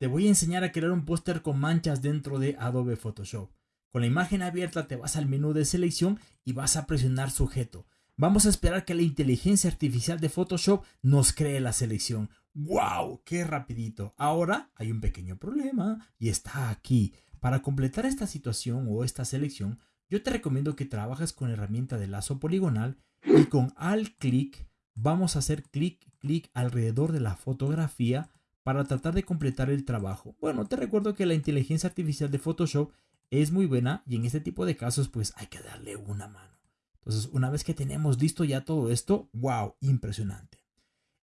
te voy a enseñar a crear un póster con manchas dentro de Adobe Photoshop. Con la imagen abierta te vas al menú de selección y vas a presionar sujeto. Vamos a esperar que la inteligencia artificial de Photoshop nos cree la selección. ¡Wow! ¡Qué rapidito! Ahora hay un pequeño problema y está aquí. Para completar esta situación o esta selección, yo te recomiendo que trabajes con herramienta de lazo poligonal y con alt clic vamos a hacer clic clic alrededor de la fotografía para tratar de completar el trabajo. Bueno, te recuerdo que la inteligencia artificial de Photoshop es muy buena y en este tipo de casos pues hay que darle una mano. Entonces, una vez que tenemos listo ya todo esto, wow, impresionante.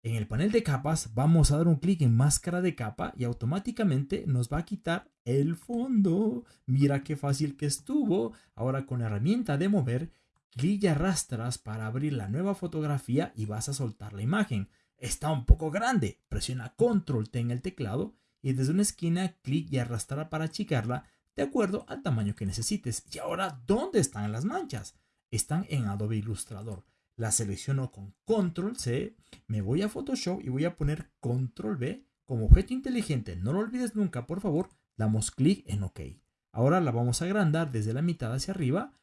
En el panel de capas vamos a dar un clic en máscara de capa y automáticamente nos va a quitar el fondo. Mira qué fácil que estuvo. Ahora con la herramienta de mover, clic y arrastras para abrir la nueva fotografía y vas a soltar la imagen está un poco grande. Presiona Control T en el teclado y desde una esquina clic y arrastrar para achicarla de acuerdo al tamaño que necesites. Y ahora, ¿dónde están las manchas? Están en Adobe Illustrator. La selecciono con Control C, me voy a Photoshop y voy a poner Control V como objeto inteligente. No lo olvides nunca, por favor. Damos clic en OK. Ahora la vamos a agrandar desde la mitad hacia arriba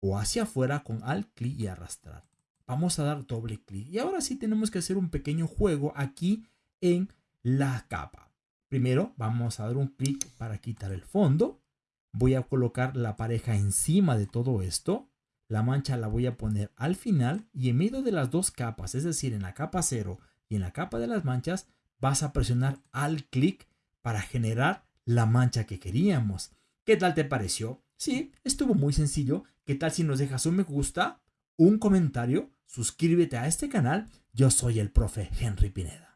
o hacia afuera con Alt clic y arrastrar vamos a dar doble clic. Y ahora sí tenemos que hacer un pequeño juego aquí en la capa. Primero vamos a dar un clic para quitar el fondo. Voy a colocar la pareja encima de todo esto. La mancha la voy a poner al final y en medio de las dos capas, es decir, en la capa 0 y en la capa de las manchas, vas a presionar al clic para generar la mancha que queríamos. ¿Qué tal te pareció? Sí, estuvo muy sencillo. ¿Qué tal si nos dejas un me gusta, un comentario suscríbete a este canal. Yo soy el profe Henry Pineda.